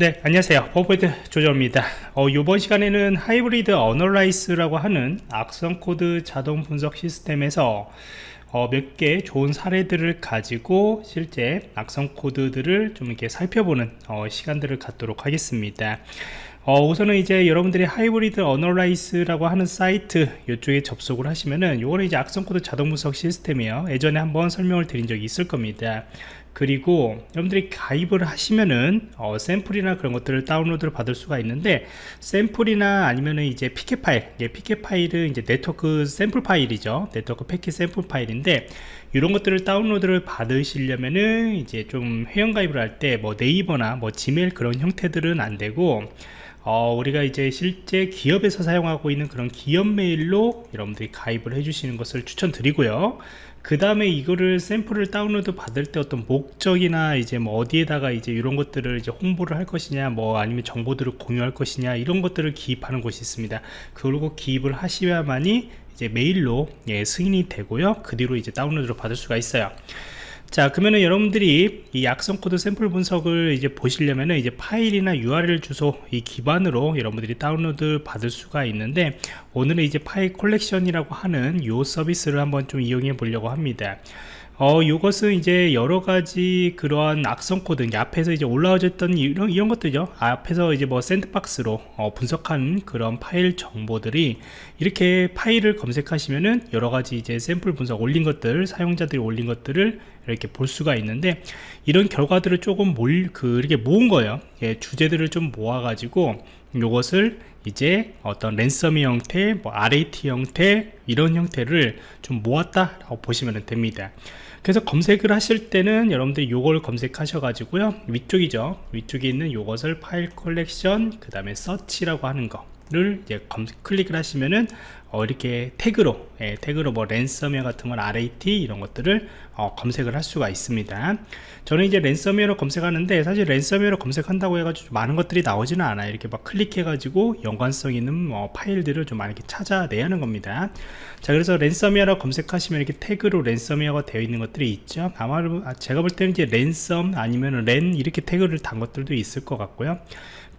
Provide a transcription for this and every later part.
네 안녕하세요. 버버드 조정입니다. 어, 이번 시간에는 Hybrid Analysis라고 하는 악성 코드 자동 분석 시스템에서 어, 몇 개 좋은 사례들을 가지고 실제 악성 코드들을 좀 이렇게 살펴보는 어, 시간들을 갖도록 하겠습니다. 어, 우선은 이제 여러분들이 Hybrid Analysis라고 하는 사이트 이쪽에 접속을 하시면은 요거는 이제 악성 코드 자동 분석 시스템이에요. 예전에 한번 설명을 드린 적이 있을 겁니다 그리고 여러분들이 가입을 하시면은 어, 샘플이나 그런 것들을 다운로드를 받을 수가 있는데 샘플이나 아니면은 이제 PCAP 파일 예, PCAP 파일은 이제 네트워크 샘플 파일이죠. 네트워크 패킷 샘플 파일인데 이런 것들을 다운로드를 받으시려면은 이제 좀 회원 가입을 할 때 뭐 네이버나 뭐 Gmail 그런 형태들은 안 되고 어, 우리가 이제 실제 기업에서 사용하고 있는 그런 기업 메일로 여러분들이 가입을 해주시는 것을 추천드리고요. 그 다음에 이거를 샘플을 다운로드 받을 때 어떤 목적이나 이제 뭐 어디에다가 이제 이런 것들을 이제 홍보를 할 것이냐 뭐 아니면 정보들을 공유할 것이냐 이런 것들을 기입하는 곳이 있습니다. 그리고 기입을 하셔야만이 이제 메일로 예, 승인이 되고요. 그 뒤로 이제 다운로드를 받을 수가 있어요. 자 그러면은 여러분들이 이 악성 코드 샘플 분석을 이제 보시려면은 이제 파일이나 URL 주소 이 기반으로 여러분들이 다운로드 받을 수가 있는데 오늘은 이제 File Collection이라고 하는 요 서비스를 한번 좀 이용해 보려고 합니다 어, 요것은 이제 여러 가지 그러한 악성 코드, 앞에서 이제 올라와졌던 이런, 이런 것들이죠. 앞에서 이제 뭐 sandbox로 어, 분석한 그런 파일 정보들이 이렇게 파일을 검색하시면은 여러 가지 이제 샘플 분석 올린 것들, 사용자들이 올린 것들을 이렇게 볼 수가 있는데 이런 결과들을 조금 몰, 그, 이렇게 모은 거예요. 예, 주제들을 좀 모아가지고 요것을 이제 어떤 ransom의 형태, 뭐 RAT 형태 이런 형태를 좀 모았다라고 보시면 됩니다. 그래서 검색을 하실 때는 여러분들이 요걸 검색하셔 가지고요 위쪽이죠 위쪽에 있는 요것을 File Collection 그 다음에 search라고 하는 거 를 이제 검, 클릭을 하시면은 어, 이렇게 태그로 예, 태그로 뭐 랜섬웨어 같은 건 RAT 이런 것들을 어, 검색을 할 수가 있습니다. 저는 이제 랜섬웨어로 검색하는데 사실 랜섬웨어로 검색한다고 해가지고 많은 것들이 나오지는 않아요. 이렇게 막 클릭해 가지고 연관성 있는 뭐 파일들을 좀 많이 찾아내야 하는 겁니다. 자 그래서 랜섬웨어로 검색하시면 이렇게 태그로 랜섬웨어가 되어 있는 것들이 있죠. 아마 제가 볼 때는 이제 ransom 아니면 ran 이렇게 태그를 단 것들도 있을 것 같고요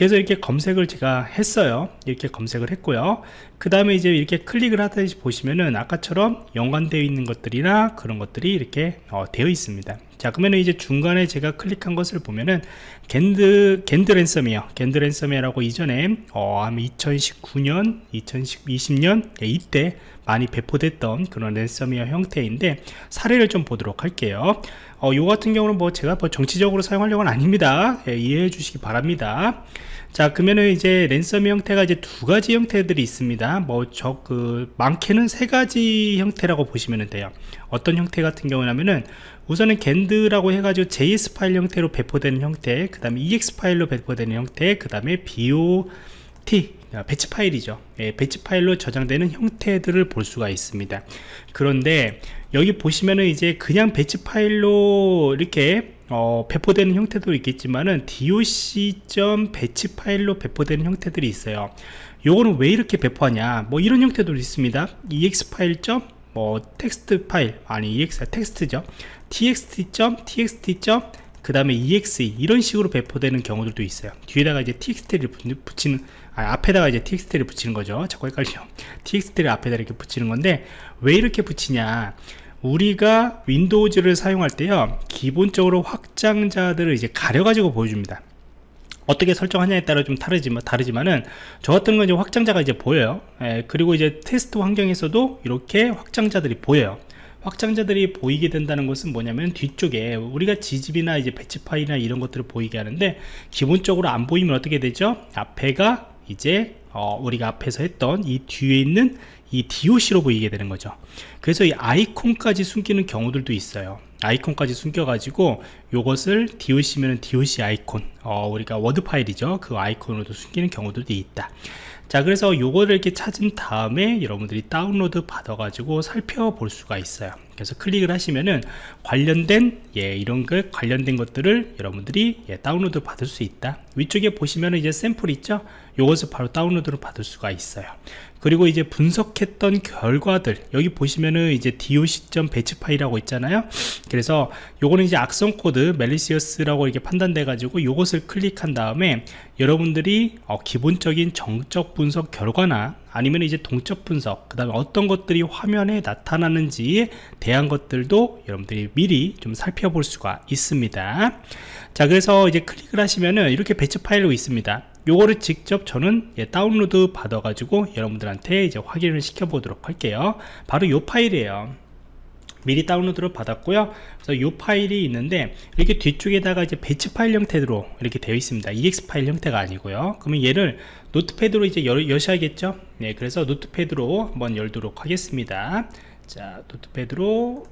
그래서 이렇게 검색을 제가 했어요. 이렇게 검색을 했고요. 그 다음에 이제 이렇게 클릭을 하다 보시면은 아까처럼 연관되어 있는 것들이나 그런 것들이 이렇게 어, 되어 있습니다 자 그러면 이제 중간에 제가 클릭한 것을 보면은 Gand Gand ransom이에요. Gand ransom이라고 이전에 어, 아마 2019년 2020년 네, 이때 많이 배포됐던 그런 랜섬웨어 형태인데 사례를 좀 보도록 할게요. 어, 요 같은 경우는 뭐 제가 뭐 정치적으로 사용하려고는 아닙니다. 예, 이해해 주시기 바랍니다. 자 그러면은 이제 랜섬 형태가 이제 두 가지 형태들이 있습니다. 뭐 저 그 많게는 세 가지 형태라고 보시면 돼요 어떤 형태 같은 경우냐면은 우선은 겐드라고 해가지고 JS 파일 형태로 배포되는 형태 그 다음에 EX 파일로 배포되는 형태 그 다음에 BOT 배치 파일이죠 예, 배치 파일로 저장되는 형태들을 볼 수가 있습니다 그런데 여기 보시면은 이제 그냥 배치 파일로 이렇게 어, 배포되는 형태도 있겠지만은 doc. 배치 파일로 배포되는 형태들이 있어요 요거는 왜 이렇게 배포하냐 뭐 이런 형태도 있습니다 ex 파일. 뭐 텍스트 파일 아니 ex 텍스트죠. txt.txt. 그 다음에 exe 이런 식으로 배포되는 경우들도 있어요. 뒤에다가 이제 txt를 붙이는 아, 앞에다가 이제 txt를 붙이는 거죠. 자꾸 헷갈려. txt를 앞에다 이렇게 붙이는 건데 왜 이렇게 붙이냐? 우리가 Windows를 사용할 때요 기본적으로 확장자들을 이제 가려가지고 보여줍니다 어떻게 설정하냐에 따라 좀 다르지만 다르지만은 저 같은 건 이제 확장자가 이제 보여요. 예, 그리고 이제 테스트 환경에서도 이렇게 확장자들이 보여요. 확장자들이 보이게 된다는 것은 뭐냐면 뒤쪽에 우리가 ZIP이나 이제 배치 파일이나 이런 것들을 보이게 하는데 기본적으로 안 보이면 어떻게 되죠? 앞에가 이제 어, 우리가 앞에서 했던 이 뒤에 있는 이 DOC로 보이게 되는 거죠. 그래서 이 아이콘까지 숨기는 경우들도 있어요 아이콘까지 숨겨 가지고 요것을 DOC면 DOC 아이콘 어, 우리가 워드 파일이죠. 그 아이콘으로도 숨기는 경우들도 있다. 자 그래서 요거를 이렇게 찾은 다음에 여러분들이 다운로드 받아 가지고 살펴볼 수가 있어요. 그래서 클릭을 하시면은 관련된 예 이런 그 관련된 것들을 여러분들이 예, 다운로드 받을 수 있다. 위쪽에 보시면은 이제 샘플 있죠 요것을 바로 다운로드로 받을 수가 있어요. 그리고 이제 분석했던 결과들 여기 보시면은 이제 doc batch 파일이라고 있잖아요. 그래서 요거는 이제 악성 코드 malicious라고 이렇게 판단돼 가지고 요것을 클릭한 다음에 여러분들이 어, 기본적인 정적 분석 결과나 아니면 이제 동적 분석 그 다음에 어떤 것들이 화면에 나타나는지에 대한 것들도 여러분들이 미리 좀 살펴볼 수가 있습니다. 자 그래서 이제 클릭을 하시면은 이렇게 batch 파일로 있습니다 요거를 직접 저는 예, 다운로드 받아 가지고 여러분들한테 이제 확인을 시켜 보도록 할게요. 바로 요 파일이에요. 미리 다운로드를 받았고요. 그래서 이 파일이 있는데 이렇게 뒤쪽에다가 이제 batch 파일 형태로 이렇게 되어 있습니다. exe 파일 형태가 아니고요. 그러면 얘를 Notepad로 이제 열, 여셔야겠죠? 네 그래서 Notepad로 한번 열도록 하겠습니다. 자 Notepad로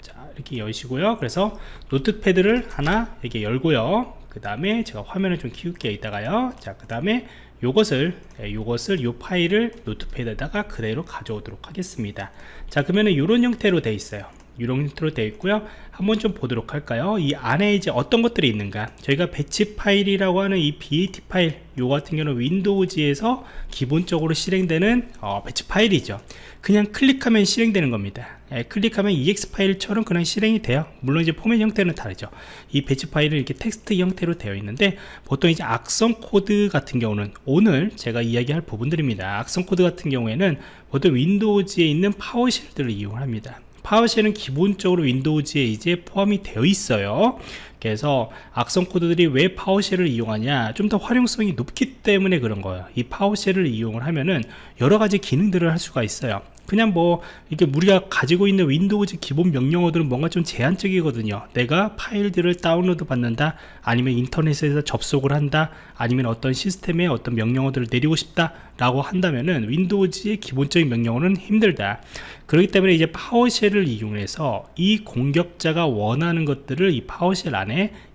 자 이렇게 여시고요. 그래서 Notepad를 하나 이렇게 열고요 그 다음에 제가 화면을 좀 키울게요 이따가요. 자그 다음에 요것을 예, 요것을 요 파일을 Notepad에다가 그대로 가져오도록 하겠습니다. 자 그러면은 이런 형태로 되어 있어요 이런 형태로 되어 있고요. 한번 좀 보도록 할까요? 이 안에 이제 어떤 것들이 있는가? 저희가 batch 파일이라고 하는 이 BAT 파일 요 같은 경우는 Windows에서 기본적으로 실행되는 어, batch 파일이죠. 그냥 클릭하면 실행되는 겁니다. 예, 클릭하면 exe 파일처럼 그냥 실행이 돼요. 물론 이제 포맷 형태는 다르죠. 이 batch 파일은 이렇게 텍스트 형태로 되어 있는데 보통 이제 악성 코드 같은 경우는 오늘 제가 이야기할 부분들입니다. 악성 코드 같은 경우에는 보통 Windows에 있는 PowerShell들을 이용합니다 PowerShell은 기본적으로 Windows에 이제 포함이 되어 있어요 그래서 악성 코드들이 왜 PowerShell을 이용하냐 좀 더 활용성이 높기 때문에 그런 거예요. 이 PowerShell을 이용을 하면은 여러 가지 기능들을 할 수가 있어요. 그냥 뭐 이게 우리가 가지고 있는 Windows 기본 명령어들은 뭔가 좀 제한적이거든요. 내가 파일들을 다운로드 받는다 아니면 인터넷에서 접속을 한다 아니면 어떤 시스템에 어떤 명령어들을 내리고 싶다 라고 한다면은 Windows의 기본적인 명령어는 힘들다. 그렇기 때문에 이제 PowerShell을 이용해서 이 공격자가 원하는 것들을 이 PowerShell 안에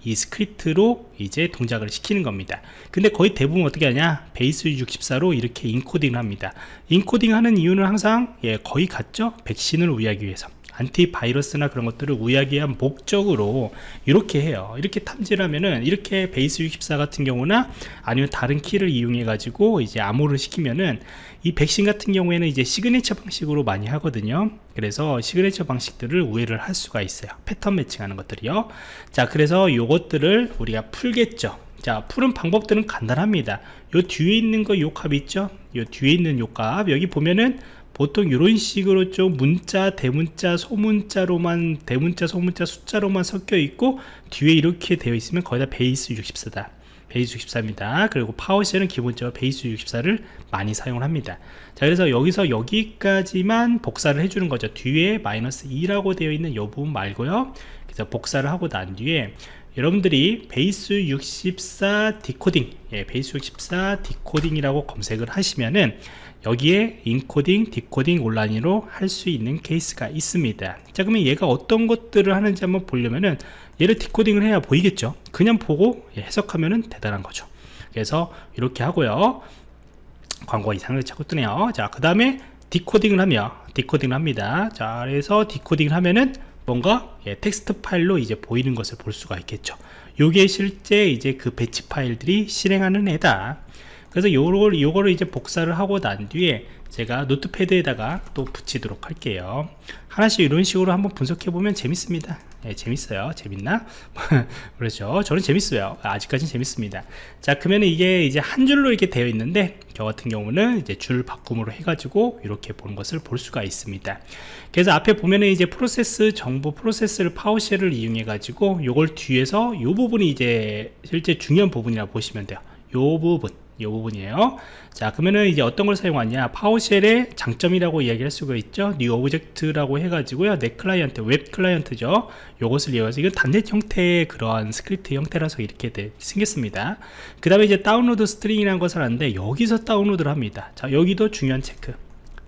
이 스크립트로 이제 동작을 시키는 겁니다. 근데 거의 대부분 어떻게 하냐? Base 64로 이렇게 인코딩을 합니다. 인코딩 하는 이유는 항상 예, 거의 같죠? 백신을 우회하기 위해서 안티바이러스나 그런 것들을 우회하기 위한 목적으로 이렇게 해요. 이렇게 탐지를 하면은 이렇게 Base 64 같은 경우나 아니면 다른 키를 이용해 가지고 이제 암호를 시키면은 이 백신 같은 경우에는 이제 시그니처 방식으로 많이 하거든요. 그래서 시그니처 방식들을 우회를 할 수가 있어요. pattern matching하는 것들이요. 자 그래서 요것들을 우리가 풀겠죠. 자 푸는 방법들은 간단합니다. 요 뒤에 있는 거 요 값 있죠? 요 뒤에 있는 요 값 여기 보면은 보통 이런 식으로 좀 문자 대문자 소문자로만 대문자 소문자 숫자로만 섞여 있고 뒤에 이렇게 되어 있으면 거의 다 베이스 64다. 베이스 64입니다. 그리고 파워쉘은 기본적으로 베이스 64를 많이 사용을 합니다. 자 그래서 여기서 여기까지만 복사를 해주는 거죠. 뒤에 마이너스 2라고 되어 있는 이 부분 말고요. 그래서 복사를 하고 난 뒤에 여러분들이 Base 64 디코딩 예, Base 64 디코딩이라고 검색을 하시면은 여기에 인코딩, 디코딩 온라인으로 할 수 있는 케이스가 있습니다. 자 그러면 얘가 어떤 것들을 하는지 한번 보려면은 얘를 디코딩을 해야 보이겠죠? 그냥 보고 해석하면은 대단한 거죠. 그래서 이렇게 하고요. 광고 영상을 자꾸 뜨네요. 자그 다음에 디코딩을 하며 디코딩을 합니다. 자 그래서 디코딩을 하면은 뭔가 예, 텍스트 파일로 이제 보이는 것을 볼 수가 있겠죠. 요게 실제 이제 그 batch 파일들이 실행하는 애다 그래서 요걸, 요거를 이제 복사를 하고 난 뒤에 제가 Notepad에다가 또 붙이도록 할게요. 하나씩 이런 식으로 한번 분석해 보면 재밌습니다. 네, 재밌어요. 재밌나? 그렇죠. 저는 재밌어요. 아직까지는 재밌습니다. 자 그러면 이게 이제 한 줄로 이렇게 되어 있는데 저 같은 경우는 이제 줄 바꿈으로 해가지고 이렇게 보는 것을 볼 수가 있습니다. 그래서 앞에 보면은 이제 프로세스 정보 프로세스를 PowerShell을 이용해 가지고 요걸 뒤에서 요 부분이 이제 실제 중요한 부분이라 고 보시면 돼요. 요 부분 이 부분이에요. 자 그러면은 이제 어떤 걸 사용하냐? PowerShell의 장점이라고 이야기할 수가 있죠. New Object라고 해가지고요. Net Client Web Client죠. 요것을 이용해서 이건 .NET 형태의 그러한 스크립트 형태라서 이렇게 돼, 생겼습니다. 그 다음에 이제 Download String이라는 것을 하는데 여기서 다운로드를 합니다. 자 여기도 중요한 체크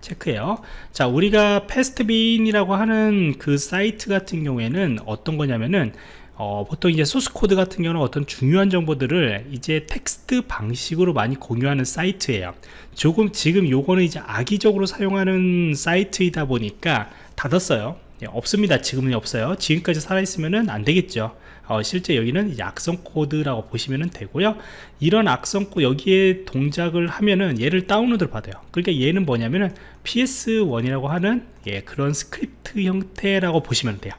체크해요. 자 우리가 Pastebin이라고 하는 그 사이트 같은 경우에는 어떤 거냐면은 어, 보통 이제 소스 코드 같은 경우는 어떤 중요한 정보들을 이제 텍스트 방식으로 많이 공유하는 사이트예요. 조금 지금 요거는 이제 악의적으로 사용하는 사이트이다 보니까 닫았어요. 예, 없습니다. 지금은 없어요. 지금까지 살아있으면 안 되겠죠. 어, 실제 여기는 이제 악성 코드라고 보시면 되고요. 이런 악성 코 여기에 동작을 하면은 얘를 다운로드를 받아요. 그러니까 얘는 뭐냐면은 ps1이라고 하는 예, 그런 스크립트 형태라고 보시면 돼요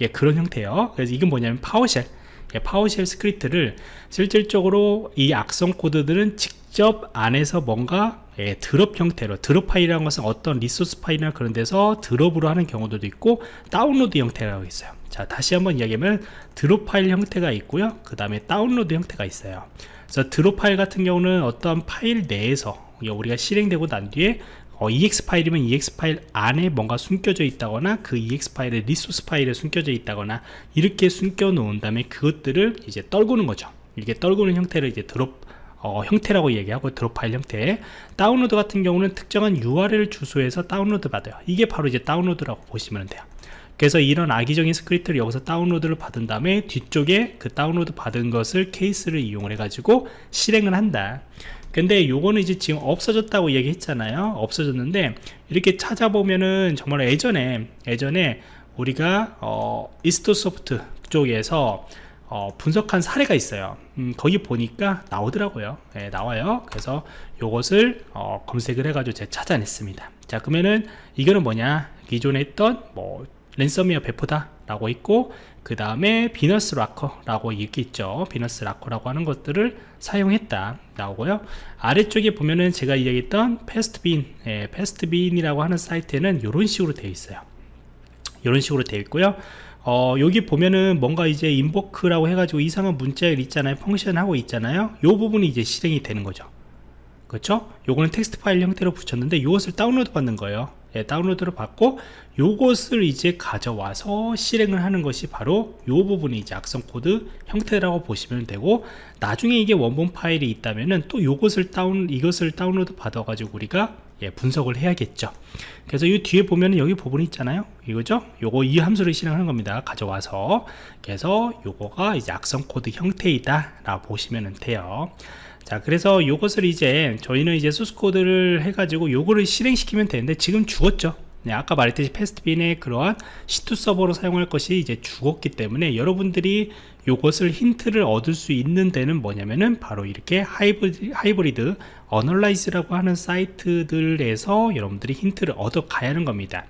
예, 그런 형태예요. 그래서 이건 뭐냐면 PowerShell. 예, PowerShell 스크립트를 실질적으로 이 악성 코드들은 직접 안에서 뭔가 예, drop 형태로 drop 파일이라는 것은 어떤 resource 파일이나 그런 데서 drop으로 하는 경우도 있고 다운로드 형태라고 있어요. 자 다시 한번 이야기하면 drop 파일 형태가 있고요. 그 다음에 다운로드 형태가 있어요. 그래서 drop 파일 같은 경우는 어떤 파일 내에서 우리가 실행되고 난 뒤에 어, EXE 파일이면 EXE 파일 안에 뭔가 숨겨져 있다거나 그 EXE 파일의 리소스 파일에 숨겨져 있다거나 이렇게 숨겨 놓은 다음에 그것들을 이제 떨구는 거죠. 이렇게 떨구는 형태를 이제 drop 어, 형태라고 얘기하고 drop 파일 형태. 다운로드 같은 경우는 특정한 URL 주소에서 다운로드 받아요. 이게 바로 이제 다운로드라고 보시면 돼요. 그래서 이런 악의적인 스크립트를 여기서 다운로드를 받은 다음에 뒤쪽에 그 다운로드 받은 것을 PS를 이용을 해 가지고 실행을 한다 근데 요거는 이제 지금 없어졌다고 얘기했잖아요. 없어졌는데 이렇게 찾아보면은 정말 예전에 예전에 우리가 어, 이스토소프트 쪽에서 어, 분석한 사례가 있어요. 음, 거기 보니까 나오더라고요. 네, 나와요. 그래서 요것을 어, 검색을 해가지고 제가 찾아냈습니다. 자 그러면은 이거는 뭐냐? 기존에 했던 뭐 랜섬웨어 배포다 라고 있고 그 다음에 비너스 락커라고 이렇게 있죠. 비너스 락커라고 하는 것들을 사용했다 나오고요. 아래쪽에 보면은 제가 이야기했던 Pastebin 예, Pastebin이라고 하는 사이트에는 이런 식으로 되어 있어요. 이런 식으로 되어 있고요. 어, 여기 보면은 뭔가 이제 Invoke라고 해가지고 이상한 문자를 있잖아요. function 하고 있잖아요. 이 부분이 이제 실행이 되는 거죠. 그렇죠? 요거는 텍스트 파일 형태로 붙였는데 이것을 다운로드 받는 거예요 예, 다운로드를 받고 요것을 이제 가져와서 실행을 하는 것이 바로 요 부분이 이제 악성 코드 형태라고 보시면 되고 나중에 이게 원본 파일이 있다면은 또 요것을 다운 이것을 다운로드 받아 가지고 우리가 예, 분석을 해야겠죠. 그래서 이 뒤에 보면은 여기 부분이 있잖아요. 이거죠? 요거 이 함수를 실행하는 겁니다. 가져와서. 그래서 요거가 이제 악성 코드 형태이다 라고 보시면 돼요 자 그래서 요것을 이제 저희는 이제 소스 코드를 해가지고 요거를 실행시키면 되는데 지금 죽었죠. 네, 아까 말했듯이 Pastebin의 그러한 C2 서버로 사용할 것이 이제 죽었기 때문에 여러분들이 요것을 힌트를 얻을 수 있는 데는 뭐냐면은 바로 이렇게 Hybrid, Hybrid Analysis라고 하는 사이트들에서 여러분들이 힌트를 얻어 가야 하는 겁니다.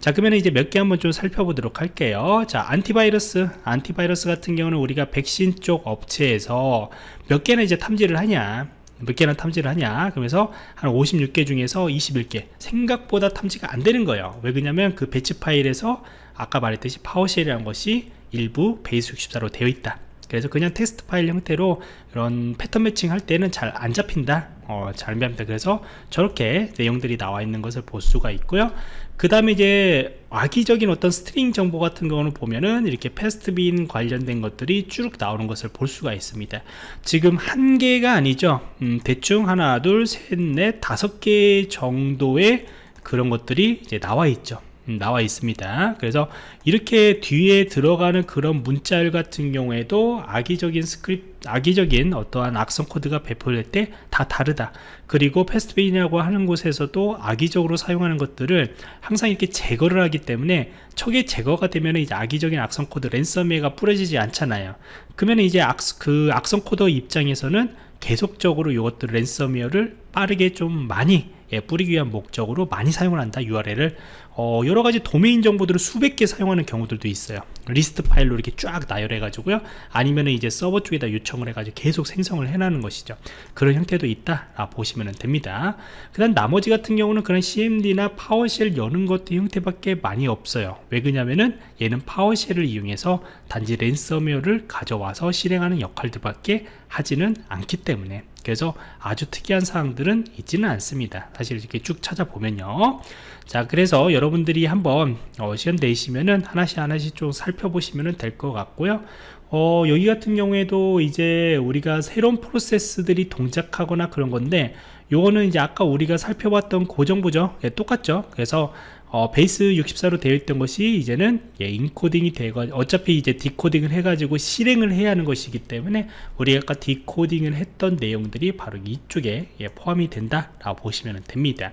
자 그러면 이제 몇 개 한번 좀 살펴보도록 할게요. 자 antivirus. antivirus 같은 경우는 우리가 백신 쪽 업체에서 몇 개나 이제 탐지를 하냐? 몇 개나 탐지를 하냐? 그러면서 한 56개 중에서 21개. 생각보다 탐지가 안 되는 거예요. 왜 그러냐면 그 배치 파일에서 아까 말했듯이 PowerShell이라는 것이 일부 Base 64로 되어 있다. 그래서 그냥 텍스트 파일 형태로 이런 패턴 매칭 할 때는 잘 안 잡힌다 어, 잘 잡힌다 그래서 저렇게 내용들이 나와 있는 것을 볼 수가 있고요. 그 다음에 이제 악의적인 어떤 string 정보 같은 경우는 보면은 이렇게 Pastebin 관련된 것들이 쭉 나오는 것을 볼 수가 있습니다. 지금 한 개가 아니죠? 음, 대충 하나 둘셋넷 다섯 개 정도의 그런 것들이 이제 나와 있죠. 음, 나와 있습니다. 그래서 이렇게 뒤에 들어가는 그런 문자열 같은 경우에도 악의적인 스크립트 악의적인 어떠한 악성 코드가 배포될 때 다 다르다. 그리고 Pastebin이라고 하는 곳에서도 악의적으로 사용하는 것들을 항상 이렇게 제거를 하기 때문에 척의 제거가 되면 이제 악의적인 악성 코드 랜섬웨어가 뿌려지지 않잖아요. 그러면 이제 악, 그 악성 코드 입장에서는 계속적으로 이것들 랜섬웨어를 빠르게 좀 많이 예, 뿌리기 위한 목적으로 많이 사용을 한다 URL을. 어, 여러가지 도메인 정보들을 수백 개 사용하는 경우들도 있어요. 리스트 파일로 이렇게 쫙 나열해 가지고요. 아니면 이제 서버 쪽에다 요청을 해 가지고 계속 생성을 해나는 것이죠. 그런 형태도 있다 보시면 됩니다. 그 다음 나머지 같은 경우는 그런 CMD나 PowerShell 여는 것도 형태밖에 많이 없어요. 왜 그러냐면은 얘는 PowerShell을 이용해서 단지 랜섬웨어를 가져와서 실행하는 역할들밖에 하지는 않기 때문에 그래서 아주 특이한 사항들은 있지는 않습니다. 사실 이렇게 쭉 찾아보면요. 자 그래서 여러분들이 한번 어, 시간 내시면은 하나씩 하나씩 좀 살펴보시면 될 것 같고요. 어, 여기 같은 경우에도 이제 우리가 새로운 프로세스들이 동작하거나 그런 건데 요거는 이제 아까 우리가 살펴봤던 고정부죠? 예, 똑같죠? 그래서 어, 베이스 64로 되어 있던 것이 이제는 예, 인코딩이 되고 어차피 이제 디코딩을 해가지고 실행을 해야 하는 것이기 때문에 우리가 아까 디코딩을 했던 내용들이 바로 이쪽에 예, 포함이 된다 라고 보시면 됩니다.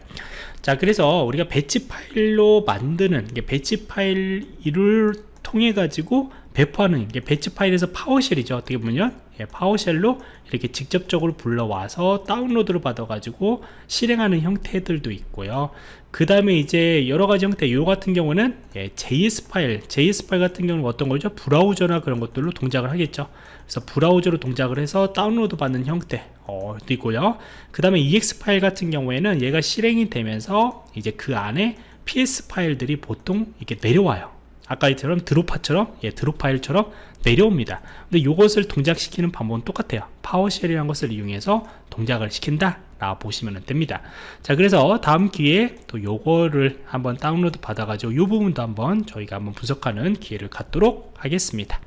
자 그래서 우리가 배치 파일로 만드는 배치 파일을 통해 가지고 배포하는 게 배치 파일에서 PowerShell이죠. 어떻게 보면 예, PowerShell로 이렇게 직접적으로 불러와서 다운로드를 받아 가지고 실행하는 형태들도 있고요 그 다음에 이제 여러가지 형태 요 같은 경우는 예, JS 파일 JS 파일 같은 경우는 어떤 거죠? 브라우저나 그런 것들로 동작을 하겠죠. 그래서 브라우저로 동작을 해서 다운로드 받는 형태 어, 도 있고요. 그 다음에 EXE 파일 같은 경우에는 얘가 실행이 되면서 이제 그 안에 PS 파일들이 보통 이렇게 내려와요. 아까처럼 dropper처럼 예, drop 파일처럼 내려옵니다. 근데 이것을 동작시키는 방법은 똑같아요. PowerShell이라는 것을 이용해서 동작을 시킨다 라 보시면 됩니다. 자 그래서 다음 기회에 또 요거를 한번 다운로드 받아 가지고 이 부분도 한번 저희가 한번 분석하는 기회를 갖도록 하겠습니다